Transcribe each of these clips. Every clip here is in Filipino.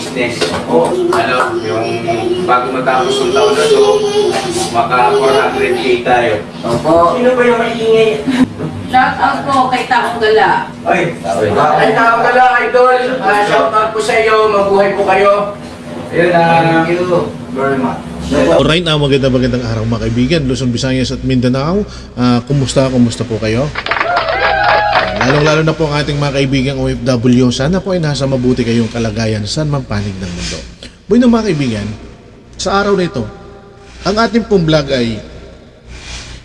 business. O, ano, yung bago matapos ng taon na to, maka 400k tayo. Opo. Sino ba yung maingay? Shout out po kay Taong Gala. Ay, ay tawag ka lang, idol. Ah, shout out po sa iyo. Mabuhay po kayo. Ayun, ah, Thank you very much. Alright, ah, maganda magandang araw mga kaibigan, Luzon, Visayas at Mindanao. Ah, kumusta, kumusta po kayo? Lalong-lalo na po ang ating mga kaibigan OFW. Sana po ay nasa mabuti kayong kalagayan saan man panig ng mundo. Bueno mga kaibigan, sa araw na ito, ang ating pong vlog ay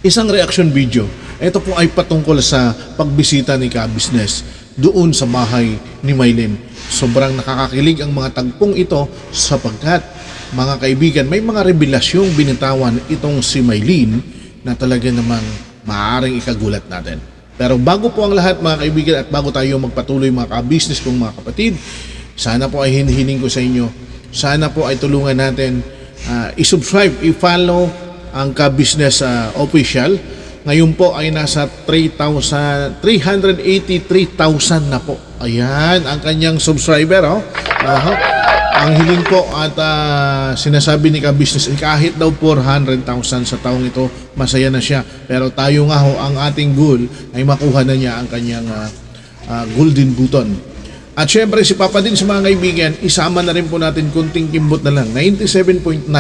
isang reaction video. Ito po ay patungkol sa pagbisita ni Ka-Business doon sa bahay ni Maylin. Sobrang nakakakilig ang mga tagpong ito sapagkat mga kaibigan, may mga revelasyong binitawan itong si Maylin na talaga namang maaaring ikagulat natin. Pero bago po ang lahat mga kaibigan at bago tayo magpatuloy mga ka-business kong mga kapatid, sana po ay hinihiling ko sa inyo, sana po ay tulungan natin ah, i-subscribe, i-follow ang ka-business ah, official. Ngayon po ay nasa 3,000 383,000 na po. Ayan, ang kanyang subscriber, oh. Aha. Ang hiling po at ah, sinasabi ni ka-business eh, kahit daw 400,000 sa taong ito, masaya na siya. Pero tayo nga ho, ang ating goal ay makuha na niya ang kanyang ah, ah, golden button. At syempre si Papa din sa mga kaibigan, isama na rin po natin kunting kimbot na lang. 97.9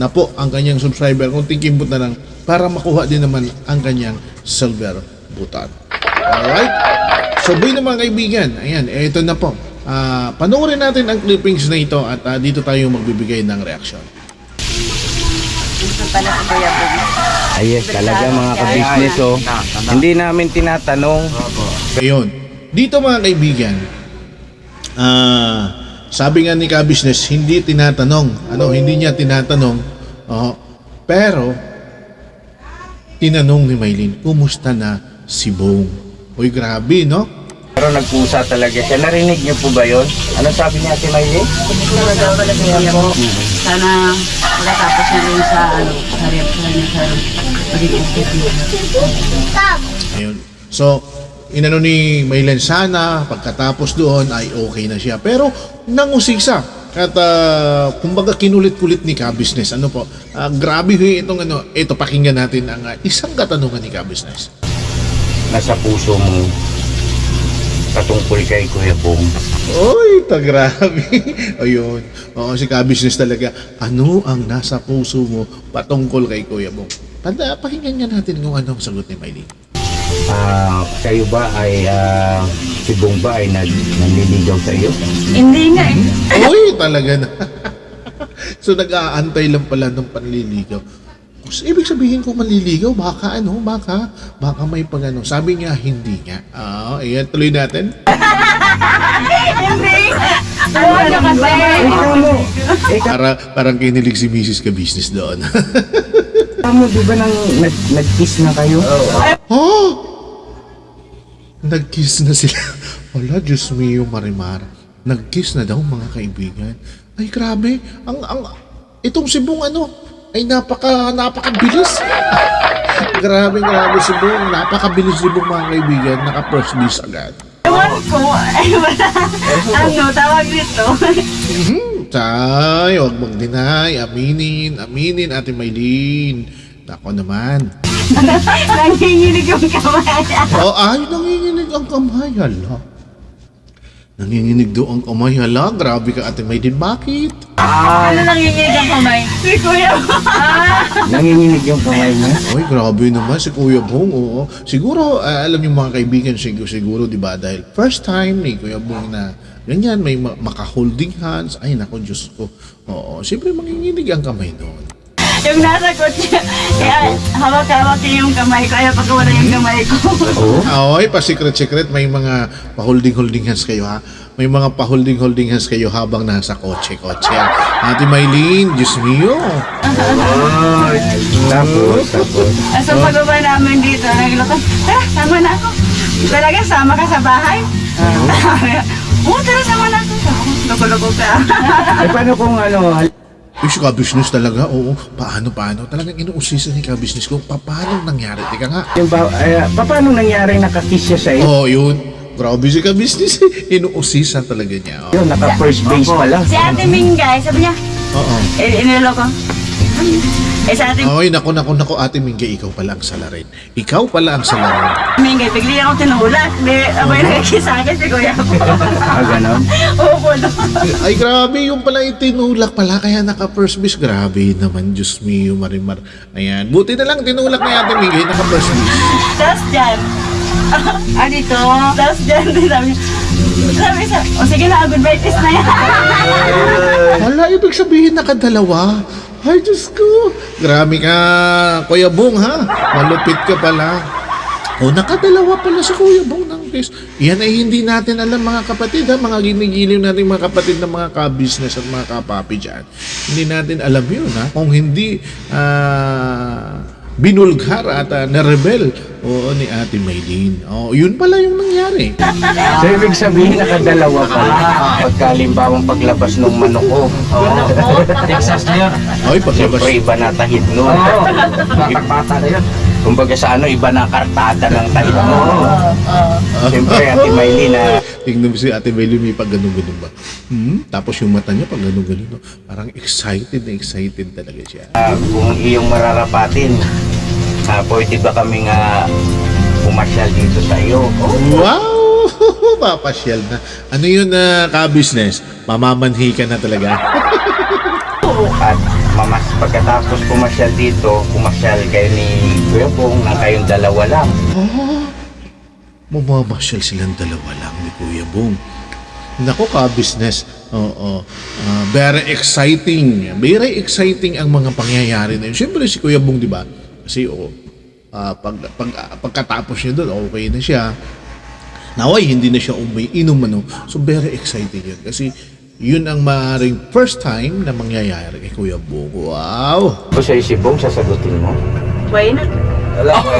na po ang kanyang subscriber, kunting kimbot na lang para makuha din naman ang kanyang silver button. Alright? So, boy na mga kaibigan, ayan, ito na po. Ah, panoorin natin ang clippings na ito at ah, dito tayo magbibigay ng reaction. Gusto pala si Kuya Bug. Ayes, talaga mga ka-business oh. Hindi namin tinatanong. Ayun. Dito mga kaibigan, ah, sabi nga ni ka-business, hindi tinatanong. Ano, hindi niya tinatanong. Oo. pero, tinanong ni Maylin, kumusta na si Bong? Uy, grabe, no? Pero nagpusa talaga siya. Narinig niyo po ba yun? Ano sabi niya si Maylin? Talaga pala Kuya Bug. Sana makatapos na rin sa ano, sa niya sa Ayun. So, inano ni Maylen sana, pagkatapos doon ay okay na siya. Pero, nangusisa. At ah, kumbaga kinulit-kulit ni Ka-Business. Ano po, ah, grabe ho itong ano, ito pakinggan natin ang ah, isang katanungan ni Ka-Business. Nasa puso mo patungkol kay Kuya Bong. Oy, ta grabe. Ayun. Oo, si Ka-Business talaga. Ano ang nasa puso mo patungkol kay Kuya Bong? Tanda, pakinggan nga natin kung ano ang sagot ni Maylin. Ah, kayo ba ay ah, si Bong ba ay nag nanliligaw sa iyo? Hindi nga eh. Uy, talaga na. so nag-aantay lang pala ng panliligaw. Ibig sabihin ko manliligaw, baka ano, baka, baka may pag ano. Sabi niya, hindi nga. Ah, ayan, tuloy natin. Ano ka kasi? Ikaw mo, Para, parang kinilig si Mrs. ka-business doon. mo, di ba nang nag, nag-kiss na kayo? oh! Nag-kiss na sila. Wala, Diyos mio, Marimar. Nag-kiss na daw, mga kaibigan. Ay, grabe. Ang, ang, itong si Bong, ano, ay napaka, napakabilis. grabe, grabe si Bong. Napakabilis si Bong, mga kaibigan. Naka-first miss agad. Ewan ko. Ay, wala. Ano, tawag nito. Mhm. Tay, huwag mag-deny. Aminin, aminin, Ate Maylin. Ako naman. Nanginginig yung kamay. Oh, ay, nanginginig ang kamay. Hala. Nanginginig daw ang kamay. Hala, grabe ka, Ate Maylin. Bakit? Ano nanginginig ang kamay? Si Kuya. Ah. Nanginginig yung kamay niya? Ay, grabe naman si Kuya Bong. Oo. Siguro, ah, alam niyo mga kaibigan, siguro, siguro, di ba, dahil first time ni Kuya Bong na ganyan, may ma- maka-holding hands. Ay, nako, Diyos ko. Oo, siyempre manginginig ang kamay noon. Yung nasa kotse, kaya hawak-hawak niya yung kamay ko, ayaw pagkawala yung kamay ko. Oo. Ay, pa-secret-secret, may mga pa-holding-holding hands kayo, ha? May mga pa-holding-holding hands kayo habang nasa kotse-kotse. Ate Maylin, Diyos mio. Tapos, tapos. Sa pagbaba namin dito, naglakad, tara, sama na ako. Talaga, sama ka sa bahay? Oo, tara, sama na ako. Loko-loko ka. Eh, paano kung ano, Uy, si ka-business talaga, oo. Paano, paano? Talagang inuusisa ni ka-business ko, pa- paano nangyari? Tika nga. yung ba, ay, pa- paano nangyari nakakiss siya sa iyo? Oo, oh, yun. grabe si ka-business. eh. Inuusisan talaga niya. Oh. Yun, naka first base pa lang. Si Ate Mingay, sabi niya, Oo. eh, inilo ko. Eh, sa Ate Oy, naku, naku, naku, ate Mingge, ikaw pala ang salarin. Ikaw pala ang salarin. Mingay, bigli ako tinulak. Di, abay nakikisa akin si Kuya ko. Ah, ganon. Opo, no. Ay, grabe, yung pala itinulak pala, kaya naka first base. Grabe naman, Diyos mio, marimar. Ayan, buti na lang tinulak ni ate Mingge, naka first base. Tapos dyan. ah, dito. Tapos dyan, sabi sabi sa, o sige na, goodbye kiss na yan. Wala, ibig sabihin nakadalawa. Ay, Diyos ko. Grabe ka, Kuya Bong, ha? Malupit ka pala. O, nakadalawa pala si Kuya Bong ng case. Yan ay hindi natin alam mga kapatid, ha? Mga ginigiliw natin mga kapatid ng mga ka-business at mga kapapi dyan. Hindi natin alam yun, ha? Kung hindi ah, binulgar at uh, narebel oo, ni Ate Maylene. Oh, yun pala yung nangyari. So, ibig sabihin, nakadalawa pala. Pagkalimbawang paglabas ng manok ko. Texas na yun. Ay, paglabas. Siyempre, iba na tahid nun. Pata na yun. Kumbaga sa ano, iba na kartada ng tahid mo. Siyempre, Ate Maylin, na Tingnan mo si Ate may pag ganun-ganun ba? Hmm? Tapos yung mata niya pag ganun-ganun. no? Parang excited na excited talaga siya. ah, kung iyong mararapatin, ah, pwede ba kami nga pumasyal dito sa iyo? Wow! Papasyal na. Ano yun na ka-business? Mamamanhi ka na talaga. At mamas, pagkatapos pumasyal dito, pumasyal kayo ni Kuya Pong na kayong dalawa lang. Mamamasyal silang dalawa lang ni Kuya Bong. Nako ka-business. Oo. Ah, very exciting. Very exciting ang mga pangyayari na yun. Siyempre si Kuya Bong, di ba? Kasi oo, ah, pag, pag, pagkatapos niya doon, okay na siya. Naway, hindi na siya umiinom ano. So, very exciting yun. Kasi, yun ang maaaring first time na mangyayari kay Kuya Bong. Wow! Kung sa'yo si Bong, sasagutin mo. Why not?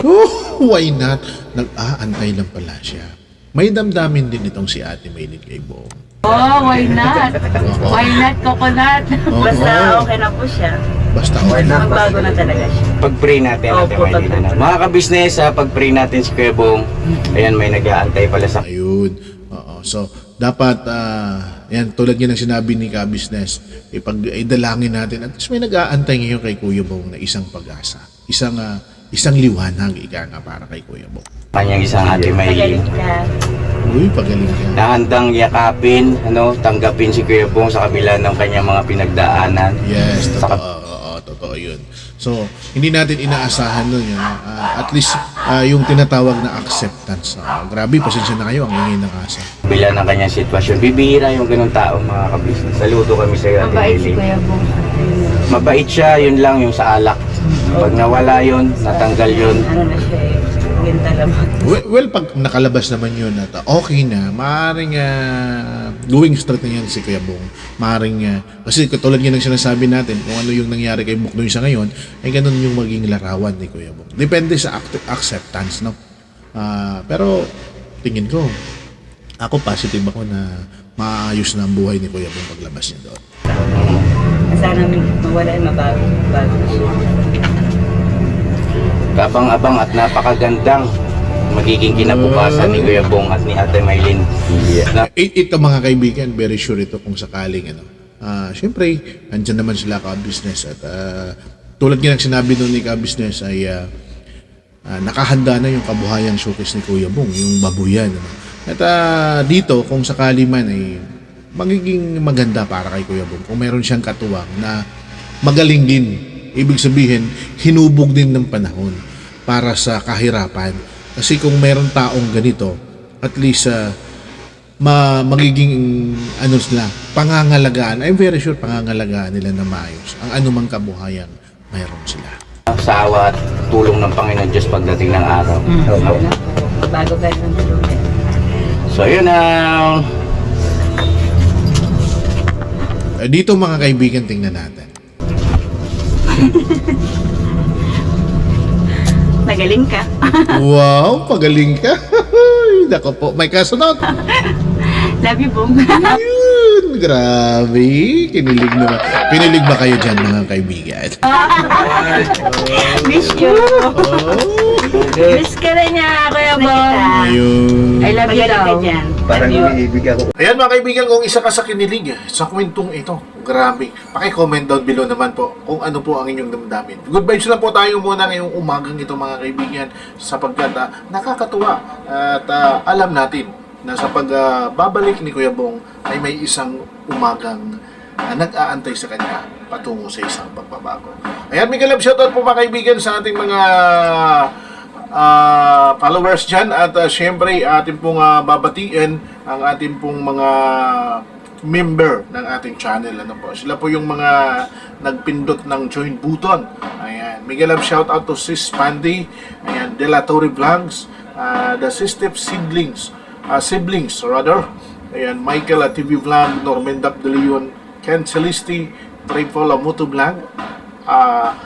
Oh, why not? Nag-aantay lang pala siya. May damdamin din itong si Ate Maylin kay Bong. Oh, why not? Why not coconut? Oo. Basta okay na po siya. Basta okay na. Magbago na talaga siya. Pag-pray natin, Ate Opo, Maylin. ano. Mga kabisnes, ah, pag-pray natin si Kuya Bong, ayan, may nag-aantay pala sa Ayun. Oo. So, dapat, ah, yan, tulad yan ng sinabi ni Ka-Business, ipag, idalangin natin. At least may nag-aantay ngayon kay Kuya Bong na isang pag-asa. Isang, ah, isang liwanag, ika nga para kay Kuya Bong. kanyang isang. Magaling ka. Uy, pagaling ka. na handang yakapin, ano, tanggapin si Kuya Bong sa kabila ng kanyang mga pinagdaanan. Yes, totoo. Oo, totoo yun. So, hindi natin inaasahan nun yun. ah, at least, ah, yung tinatawag na acceptance. Ah, grabe, pasensya na kayo, ang ingay ng asa. Kabila ng kanyang sitwasyon. Bibihira yung ganun tao, mga kabisnes. Saludo kami sa iyo, Mabait si. Kuya Bong. Mabait siya, yun lang, yung sa alak. Pag nawala yun, natanggal yun. Ano na siya eh. Well, well, pag nakalabas naman yun at uh, okay na, maaaring uh, going straight na yan si Kuya Bong. Maaaring, uh, kasi katulad nga ng sinasabi natin, kung ano yung nangyari kay Buknoy sa ngayon, ay ganun yung maging larawan ni Kuya Bong. Depende sa act- acceptance, no? Ah, pero, tingin ko, ako positive ako na maayos na ang buhay ni Kuya Bong paglabas niya doon. Sana mawala mabago. Bago na siya. Kabang-abang at napakagandang magiging kinabukasan ni Kuya Bong at ni Ate Maylin. Na, It, ito mga kaibigan, very sure ito kung sakaling ano. Ah, syempre, andyan naman sila ka-business at ah, tulad nga ng sinabi doon ni ka-business ay ah, ah, nakahanda na yung kabuhayang showcase ni Kuya Bong, yung babuyan. Ano. At ah, dito, kung sakali man ay magiging maganda para kay Kuya Bong kung meron siyang katuwang na magaling din. Ibig sabihin, hinubog din ng panahon para sa kahirapan. Kasi kung meron taong ganito, at least ah, ma magiging ano sila, pangangalagaan. I'm very sure pangangalagaan nila na maayos. Ang anumang kabuhayan, mayroon sila. sa awa at tulong ng Panginoon Diyos pagdating ng araw. Bago ka ng tuluyan. So yun na Eh, Dito mga kaibigan, tingnan natin. Nagaling ka. Wow, pagaling ka. Nako po, may kasunod. Love you, Bong. Yun, grabe. Kinilig naman. Kinilig ba kayo dyan mga kaibigan? Miss you. Oh, Miss ka rin niya, Kuya Bong. I love you daw. Parang iniibig ako. Ayan mga kaibigan, kung isa ka sa kinilig eh, sa kwentong ito, grabe. Paki-comment down below naman po kung ano po ang inyong damdamin. Good vibes lang po tayo muna ngayong umagang ito mga kaibigan sapagkat ah, nakakatuwa at ah, alam natin na sa pagbabalik ni Kuya Bong ay may isang umagang na nag-aantay sa kanya patungo sa isang pagbabago. Ayan, Miguel Love, shoutout po mga kaibigan sa ating mga ah, followers dyan. At uh, syempre ating pong ah, babatiin ang ating pong mga member ng ating channel. Ano po? Sila po yung mga nagpindot ng join button ayan. Miguel Love shout out to Sis Pandy ayan. De La Torre Vlogs. Ah, The Sistep Siblings ah, Siblings rather. Ayan. Michael at TV Vlog. Norman Dap De Leon. Ken Celisti. Tripola Moto Vlog. Ah,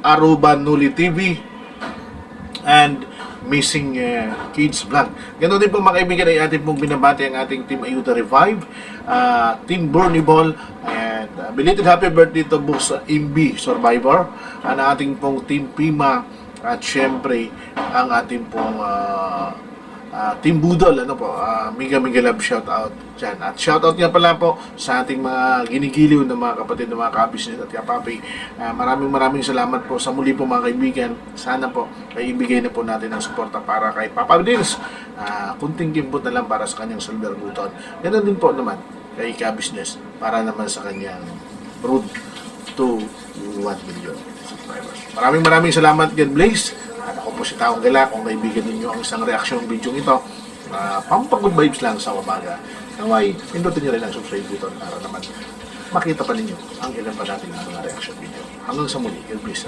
Aruba Nuli TV and Missing uh, Kids Vlog. Ganun din po mga kaibigan ay ating pong binabati ang ating Team Ayuda Revive, uh, Team Bernie Ball, and uh, belated happy birthday to Boss Imbi Survivor, ang ating pong Team Pima, at syempre ang ating pong uh, uh, Team Budol, ano po, uh, Miga Miga Love shout out dyan. At shout out nga pala po sa ating mga ginigiliw ng mga kapatid ng mga kabisnes at kapapi. Uh, maraming maraming salamat po sa muli po mga kaibigan. Sana po ay ibigay na po natin ang suporta para kay Papa Dins. Uh, kunting gimbot na lang para sa kanyang silver button. Ganun din po naman kay kabisnes para naman sa kanyang road to 1 million subscribers. Maraming maraming salamat, God bless. Po si Taong Gala. Kung naibigan ninyo ang isang reaksyon video ito, uh, pampagod vibes lang sa umaga. Naway, pindutin nyo rin ang subscribe button para naman makita pa ninyo ang ilan pa natin mga reaction video. Hanggang sa muli, God bless.